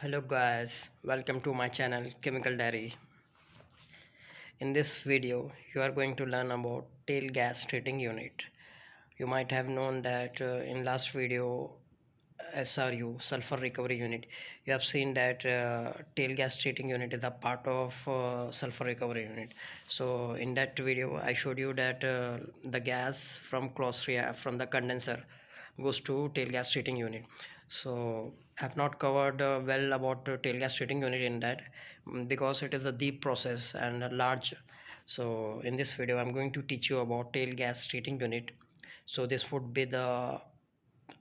hello guys welcome to my channel chemical diary. In this video you are going to learn about tail gas treating unit. You might have known that uh, in last video SRU sulfur recovery unit you have seen that uh, tail gas treating unit is a part of uh, sulfur recovery unit. So in that video I showed you that uh, the gas from Claus from the condenser goes to tail gas treating unit. So have not covered uh, well about uh, tail gas treating unit in that mm, because it is a deep process and large so in this video I'm going to teach you about tail gas treating unit. So this would be the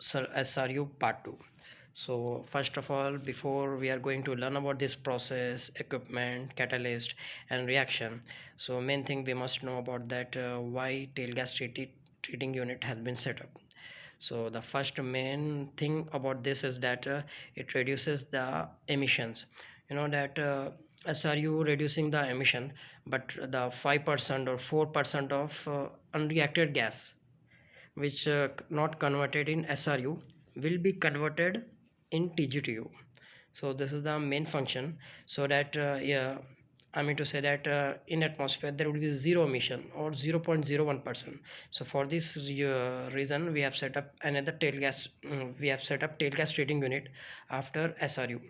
SRU part 2 so first of all before we are going to learn about this process equipment catalyst and reaction so main thing we must know about that uh, why tail gas treating unit has been set up so the first main thing about this is that uh, it reduces the emissions. You know that uh, SRU reducing the emission but the 5% or 4% of uh, unreacted gas which uh, not converted in SRU will be converted in TGTU so this is the main function. So that uh, yeah I mean to say that uh, in atmosphere there will be zero emission or 0.01 percent. So for this uh, reason we have set up another tail gas um, we have set up tail gas treating unit after SRU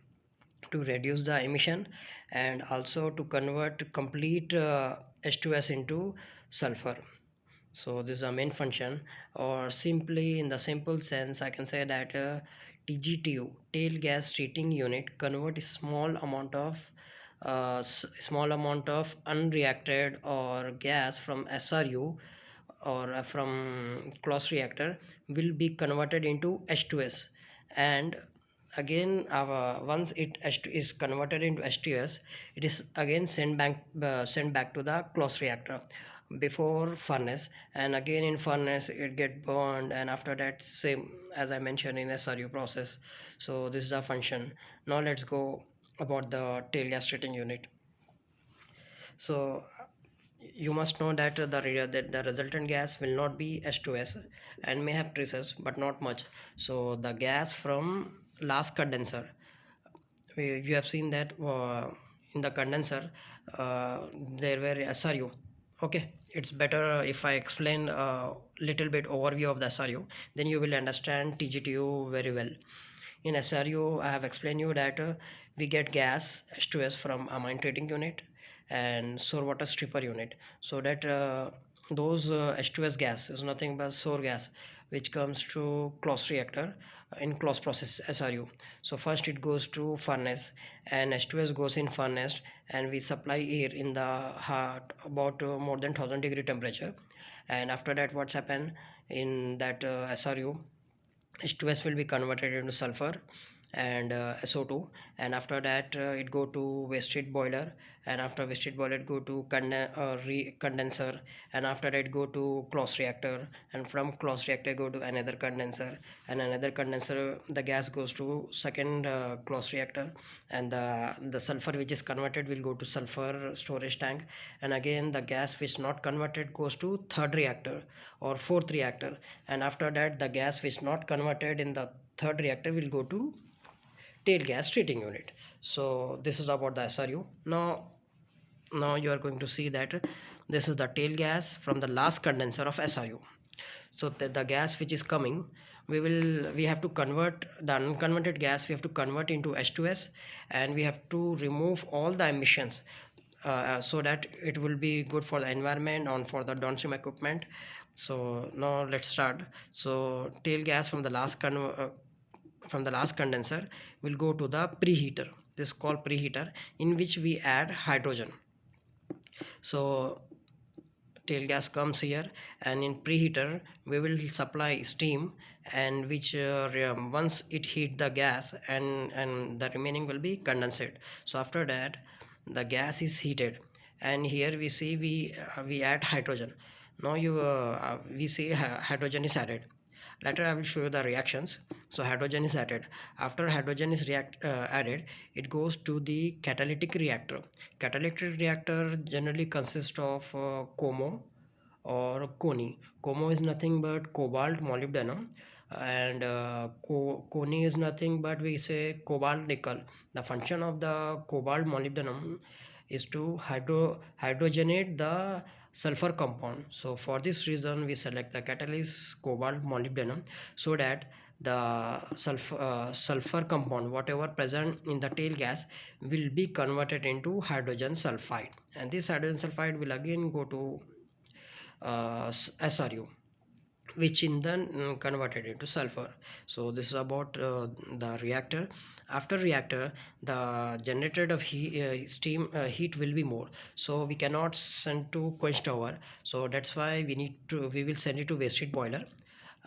to reduce the emission and also to convert complete uh, H2S into sulfur. So this is the main function or simply in the simple sense I can say that uh, TGTU tail gas treating unit convert a small amount of uh, small amount of unreacted or gas from SRU or uh, from Claus reactor will be converted into H2S and again our once it H2 is converted into H2S it is again sent back uh, sent back to the Claus reactor before furnace. And again in furnace it get burned and after that same as I mentioned in SRU process. So this is the function. Now let's go about the tail gas treating unit. So you must know that the that the resultant gas will not be H2S and may have traces but not much. So the gas from last condenser we, you have seen that uh, in the condenser uh, there were SRU okay it's better if I explain a little bit overview of the SRU then you will understand TGTU very well in SRU I have explained you that uh, we get gas H2S from amine treating unit and sour water stripper unit. So that uh, those uh, H2S gas is nothing but sour gas which comes to Claus reactor in Claus process SRU so first it goes to furnace and H2S goes in furnace and we supply air in the heart about uh, more than 1000 degree temperature. And after that what's happened in that uh, SRU H2S will be converted into sulfur and uh, SO2 and after that uh, it go to waste heat boiler. And after waste heat boiler it go to conde uh, condenser. And after that go to Claus reactor. And from Claus reactor go to another condenser. And another condenser the gas goes to second uh, Claus reactor. And the the sulfur which is converted will go to sulfur storage tank. And again the gas which is not converted goes to third reactor or fourth reactor. And after that the gas which is not converted in the third reactor will go to tail gas treating unit. So this is about the SRU now now you are going to see that this is the tail gas from the last condenser of SRU so the, the gas which is coming we will we have to convert the unconverted gas we have to convert into H2S and we have to remove all the emissions uh, so that it will be good for the environment and for the downstream equipment. So now let's start. So tail gas from the last con uh, from the last condenser will go to the preheater. This is called preheater in which we add hydrogen. So tail gas comes here and in preheater we will supply steam and which uh, once it heat the gas and and the remaining will be condensate. So after that the gas is heated and here we see we uh, we add hydrogen. Now you uh, uh we see hydrogen is added later i will show you the reactions. So hydrogen is added. After hydrogen is react uh, added it goes to the catalytic reactor. Catalytic reactor generally consists of uh, COMO or CONI COMO is nothing but cobalt molybdenum and uh, co Coni is nothing but we say cobalt nickel. The function of the cobalt molybdenum is to hydro hydrogenate the sulfur compound. So for this reason we select the catalyst cobalt molybdenum so that the sulfur uh, sulfur compound whatever present in the tail gas will be converted into hydrogen sulfide. And this hydrogen sulfide will again go to uh, SRU which in then mm, converted into sulfur. So this is about uh, the reactor. After reactor the generated of heat, uh, steam uh, heat will be more. So we cannot send to quench tower so that's why we need to we will send it to waste heat boiler.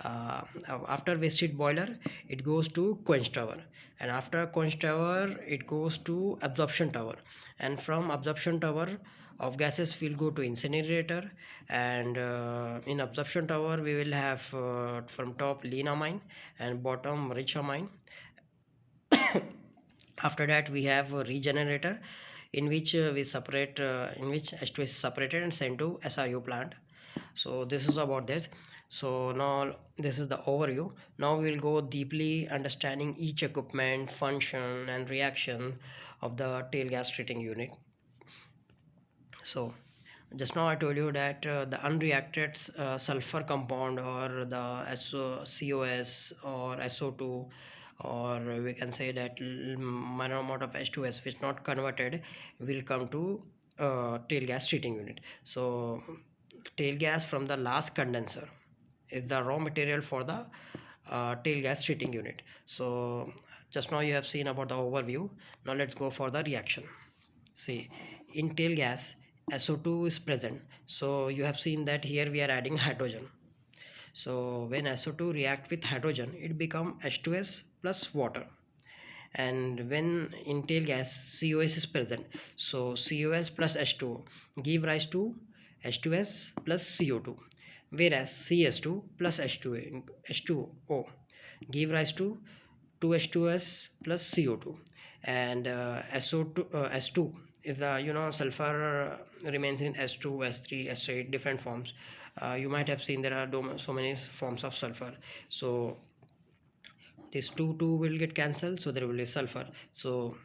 Uh, after waste heat boiler it goes to quench tower and after quench tower it goes to absorption tower. And from absorption tower of gases will go to incinerator and uh, in absorption tower we will have uh, from top lean amine and bottom rich amine. After that we have a regenerator in which uh, we separate uh, in which H2 is separated and sent to SRU plant. So this is about this. So now this is the overview. Now we'll go deeply understanding each equipment function and reaction of the tail gas treating unit so just now I told you that uh, the unreacted uh, sulfur compound or the SO, COS or SO2 or we can say that minor amount of H2S which not converted will come to uh, tail gas treating unit. So tail gas from the last condenser is the raw material for the uh, tail gas treating unit. So just now you have seen about the overview. Now let's go for the reaction. See in tail gas SO2 is present so you have seen that here we are adding hydrogen. So when SO2 react with hydrogen it become H2S plus water. And when in tail gas COS is present so COS plus H2 give rise to H2S plus CO2 whereas CS2 plus H2, H2O give rise to 2H2S plus CO2 and uh, SO2 uh, S2 if the you know sulfur remains in s2 s3 s8 different forms uh, you might have seen there are so many forms of sulfur. So this 2 2 will get cancelled so there will be sulfur. So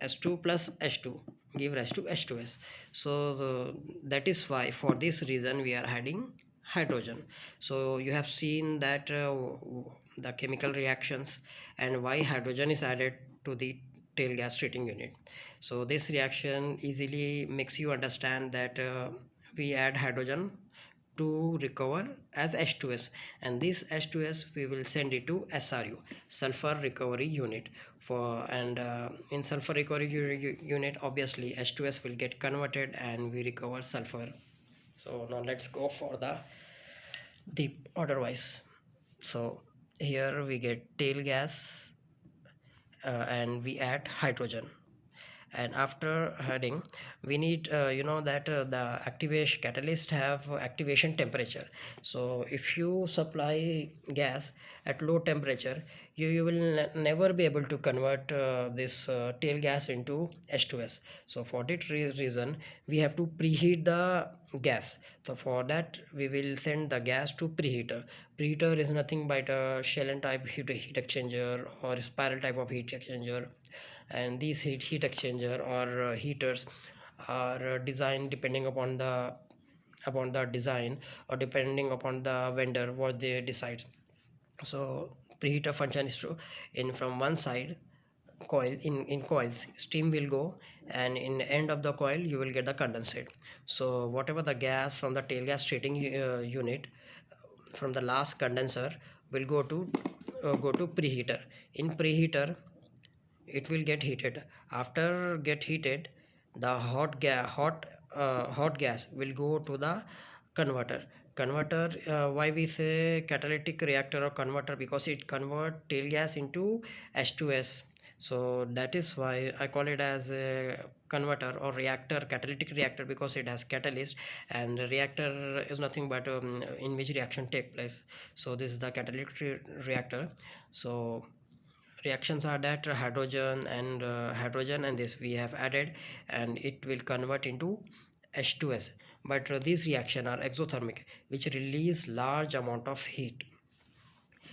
s2 plus h2 give rise to h2s so the, that is why for this reason we are adding hydrogen. So you have seen that uh, the chemical reactions and why hydrogen is added to the tail gas treating unit. So this reaction easily makes you understand that uh, we add hydrogen to recover as H2S and this H2S we will send it to SRU sulfur recovery unit. For and uh, in sulfur recovery unit obviously H2S will get converted and we recover sulfur. So now let's go for the deep otherwise so here we get tail gas and we add hydrogen. And after adding we need uh, you know that uh, the activation catalyst have activation temperature. So if you supply gas at low temperature you, you will never be able to convert uh, this uh, tail gas into H2S so for that re reason we have to preheat the gas. So for that we will send the gas to preheater. Preheater is nothing but a shell and type heat, heat exchanger or spiral type of heat exchanger. And these heat, heat exchanger or uh, heaters are uh, designed depending upon the upon the design or depending upon the vendor what they decide. So preheater function is true in from one side coil in in coils steam will go and in end of the coil you will get the condensate. So whatever the gas from the tail gas treating uh, unit from the last condenser will go to uh, go to preheater. In preheater it will get heated. After get heated the hot gas hot uh, hot gas will go to the converter. Converter uh, why we say catalytic reactor or converter? Because it convert tail gas into h2s so that is why i call it as a converter or reactor catalytic reactor because it has catalyst and reactor is nothing but um, in which reaction take place. So this is the catalytic re reactor. So reactions are that hydrogen and uh, hydrogen and this we have added and it will convert into H2S but uh, these reaction are exothermic which release large amount of heat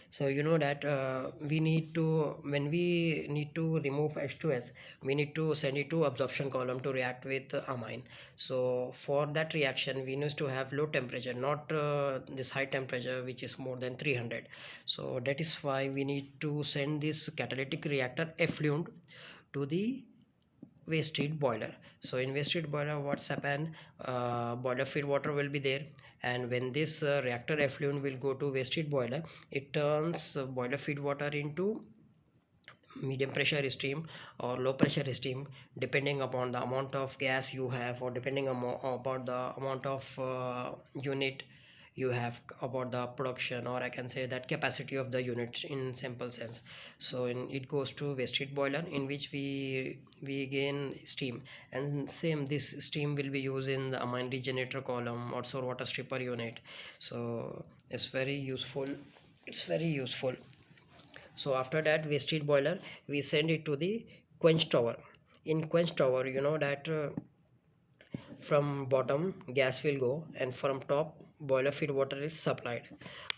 so you know that uh, we need to when we need to remove H2S we need to send it to absorption column to react with amine. So for that reaction we need to have low temperature not uh, this high temperature which is more than 300 so that is why we need to send this catalytic reactor effluent to the waste heat boiler. So in waste heat boiler what's happened? Uh, boiler feed water will be there. And when this uh, reactor effluent will go to waste heat boiler it turns uh, boiler feed water into medium pressure steam or low pressure steam depending upon the amount of gas you have or depending upon the amount of uh, unit you have about the production or i can say that capacity of the unit in simple sense. So in it goes to waste heat boiler in which we we gain steam and same this steam will be used in the amine regenerator column or sour water stripper unit. So it's very useful it's very useful. So after that waste heat boiler we send it to the quench tower. In quench tower you know that uh, from bottom gas will go and from top boiler feed water is supplied.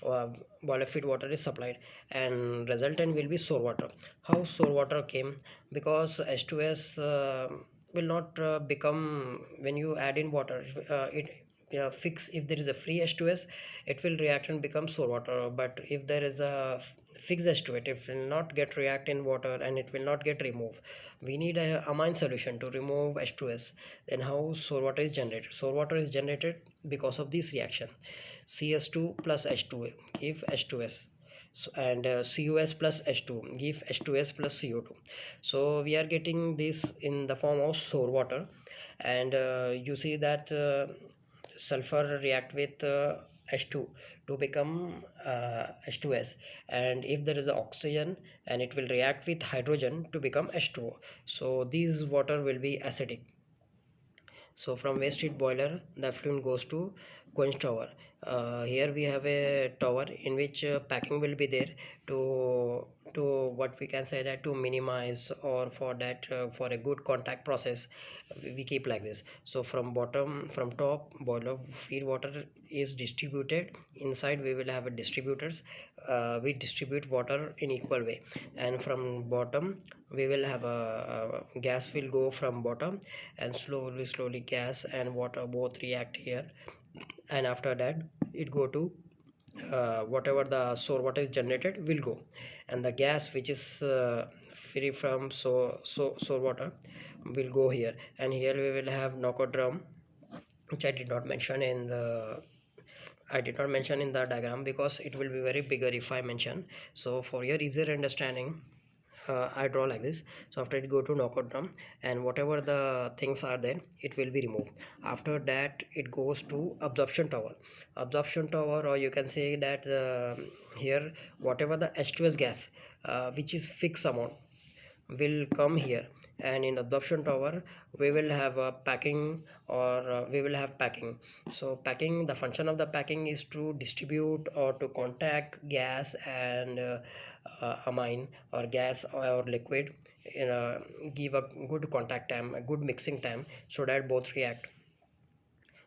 Uh, boiler feed water is supplied and resultant will be sour water. How sour water came? Because h2s uh, will not uh, become when you add in water uh, it uh, fix if there is a free h2s it will react and become sour water. But if there is a fixed h2 it. Will not get react in water and it will not get removed. We need a amine solution to remove h2s then how sour water is generated? Sour water is generated because of this reaction. Cs2 plus h2 give h2s so, and uh, cus plus h2 give h2s plus co2 so we are getting this in the form of sour water. And uh, you see that uh, sulfur react with uh, H2 to become uh, H2S and if there is oxygen and it will react with hydrogen to become H2O so these water will be acidic. So from waste heat boiler the effluent goes to quench tower. Uh, here we have a tower in which uh, packing will be there to to what we can say that to minimize or for that uh, for a good contact process we keep like this. So from bottom from top boiler feed water is distributed. Inside we will have a distributors. Uh, we distribute water in equal way. And from bottom we will have a, a, gas will go from bottom and slowly slowly gas and water both react here and after that it go to uh, whatever the sour water is generated will go. And the gas which is uh, free from so so sour water will go here. And here we will have knockout drum which I did not mention in the I did not mention in the diagram because it will be very bigger if I mention. So for your easier understanding uh, I draw like this. So after it go to knockout drum and whatever the things are there it will be removed. After that it goes to absorption tower. Absorption tower or you can say that uh, here whatever the H2S gas uh, which is fixed amount will come here and in absorption tower we will have a packing or uh, we will have packing. So packing the function of the packing is to distribute or to contact gas and uh, uh, amine or gas or liquid in a, give a good contact time a good mixing time so that both react.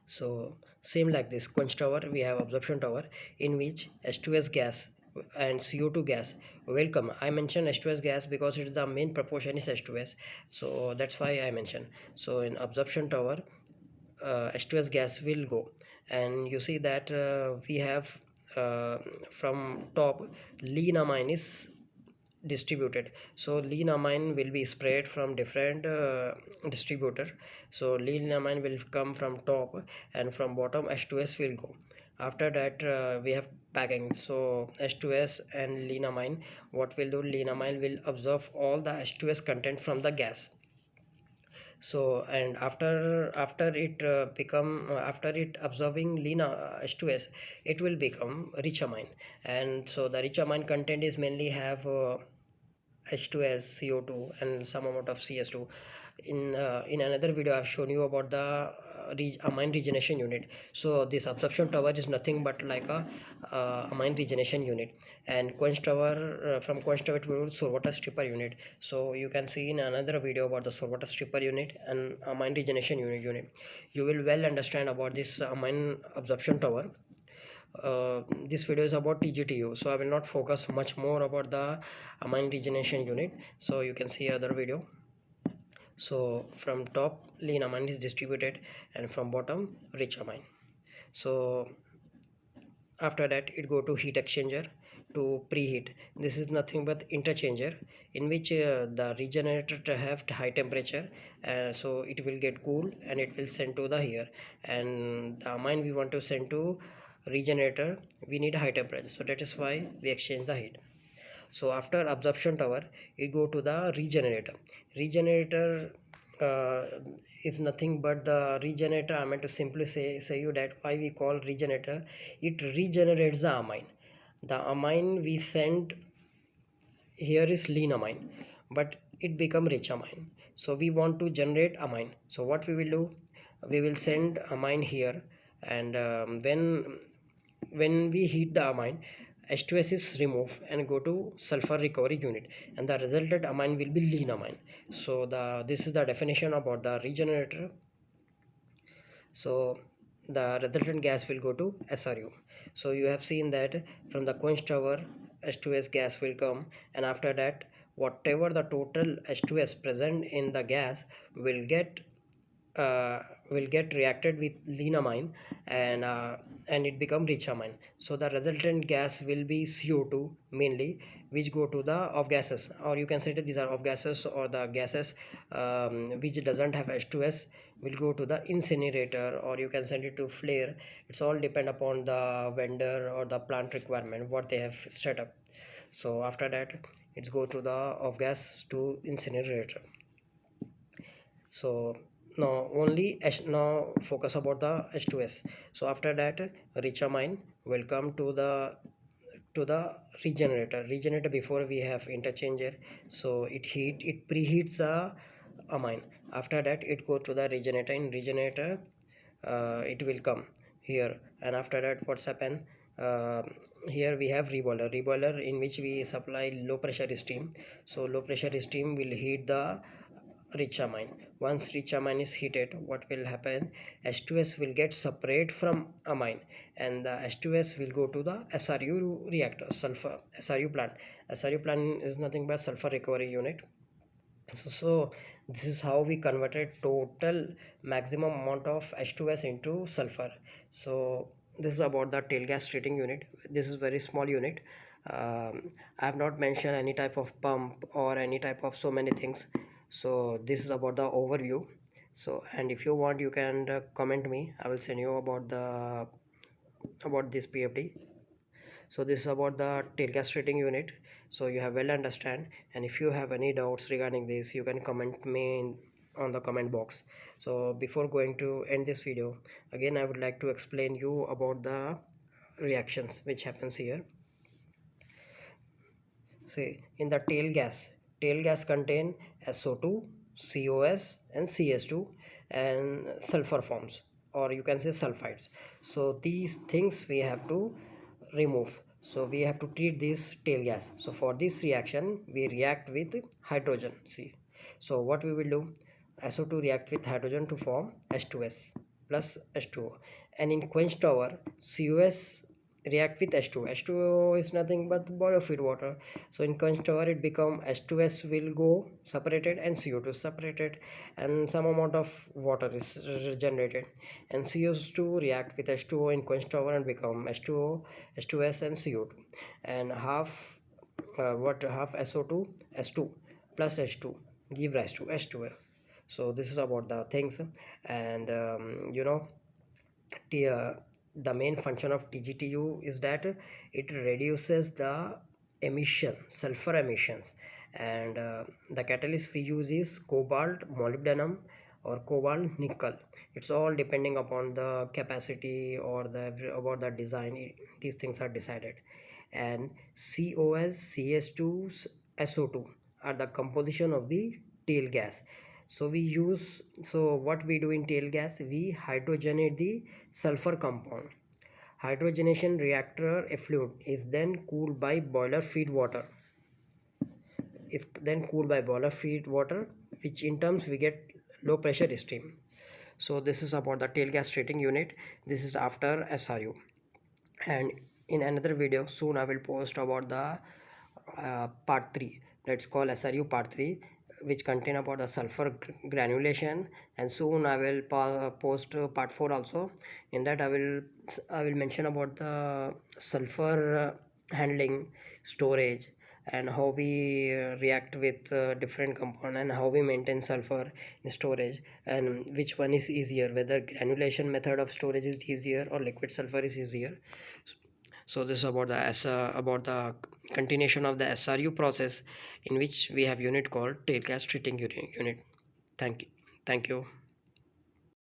So same like this quench tower we have absorption tower in which h2s gas and co2 gas. Welcome. I mentioned h2s gas because it's the main proportion is h2s so that's why i mentioned. So in absorption tower uh, h2s gas will go. And you see that uh, we have uh, from top lean amine is distributed. So lean amine will be spread from different uh, distributor. So lean amine will come from top and from bottom h2s will go after that uh, we have packing. So h2s and lean amine what will do lean amine will absorb all the h2s content from the gas. So and after after it uh, become uh, after it absorbing uh, h2s it will become rich amine and so the rich amine content is mainly have h2s uh, co2 and some amount of cs2 in uh, in another video i've shown you about the uh, amine regeneration unit. So this absorption tower is nothing but like a uh, amine regeneration unit. And quench tower uh, from quench tower to sour water stripper unit. So you can see in another video about the sour water stripper unit and amine regeneration unit unit. You will well understand about this amine absorption tower. Uh, this video is about TGTU so I will not focus much more about the amine regeneration unit. So you can see other video so from top lean amine is distributed and from bottom rich amine so after that it go to heat exchanger to preheat. This is nothing but interchanger in which uh, the regenerator have high temperature uh, so it will get cool and it will send to the here and the amine we want to send to regenerator we need high temperature. So that is why we exchange the heat so after absorption tower it go to the regenerator. Regenerator uh, is nothing but the regenerator. I meant to simply say say you that why we call regenerator? It regenerates the amine. The amine we send here is lean amine but it become rich amine. So we want to generate amine. So what we will do? We will send amine here and um, when when we heat the amine H2S is removed and go to sulfur recovery unit. And the resulted amine will be lean amine. So the this is the definition about the regenerator. So the resultant gas will go to SRU so you have seen that from the quench tower H2S gas will come. And after that whatever the total H2S present in the gas will get uh, will get reacted with leanamine and uh, and it become rich amine. So the resultant gas will be CO2 mainly which go to the off gases. Or you can say that these are off gases or the gases um, which doesn't have H2S will go to the incinerator or you can send it to flare. It's all depend upon the vendor or the plant requirement what they have set up. So after that it's go to the off gas to incinerator. So now only now focus about the h2s so after that rich amine will come to the to the regenerator. Regenerator before we have interchanger. So it heat it preheats the amine after that it go to the regenerator. In regenerator uh, it will come here. And after that what's happen uh, here we have reboiler. Reboiler in which we supply low pressure steam. So low pressure steam will heat the rich amine once rich amine is heated what will happen? H2s will get separate from amine and the h2s will go to the sru reactor sulfur sru plant. Sru plant is nothing but sulfur recovery unit. So, so this is how we converted total maximum amount of h2s into sulfur. So this is about the tail gas treating unit. This is very small unit. Um, i have not mentioned any type of pump or any type of so many things so this is about the overview. So and if you want you can uh, comment me. I will send you about the about this pfd so this is about the tail gas treating unit. So you have well understand. And if you have any doubts regarding this you can comment me in, on the comment box. So before going to end this video again i would like to explain you about the reactions which happens here. See in the tail gas tail gas contain SO2 COS and CS2 and sulfur forms or you can say sulfides. So these things we have to remove. So we have to treat this tail gas. So for this reaction we react with hydrogen. See so what we will do? SO2 react with hydrogen to form H2S plus H2O and in quench tower COS react with H2 H2O is nothing but feed water. So in tower it become H2S will go separated and CO2 separated and some amount of water is generated. And CO2 react with H2O in tower and become H2O H2S and CO2 and half uh, what half SO2 S2 plus H2 give rise to H2F so this is about the things. And um, you know the uh, the main function of TGTU is that it reduces the emission sulfur emissions. And uh, the catalyst we use is cobalt molybdenum or cobalt nickel. It's all depending upon the capacity or the about the design these things are decided. And COS CS2 SO2 are the composition of the tail gas so we use so what we do in tail gas we hydrogenate the sulfur compound. Hydrogenation reactor effluent is then cooled by boiler feed water. Is then cooled by boiler feed water which in terms we get low pressure steam. So this is about the tail gas treating unit. This is after sru and in another video soon i will post about the uh, part 3 that's called sru part 3 which contain about the sulfur granulation. And soon i will post part 4 also. In that i will i will mention about the sulfur handling storage and how we react with uh, different compound and how we maintain sulfur in storage. And which one is easier whether granulation method of storage is easier or liquid sulfur is easier so this is about the uh, about the continuation of the SRU process in which we have unit called tail gas treating unit. Thank you. Thank you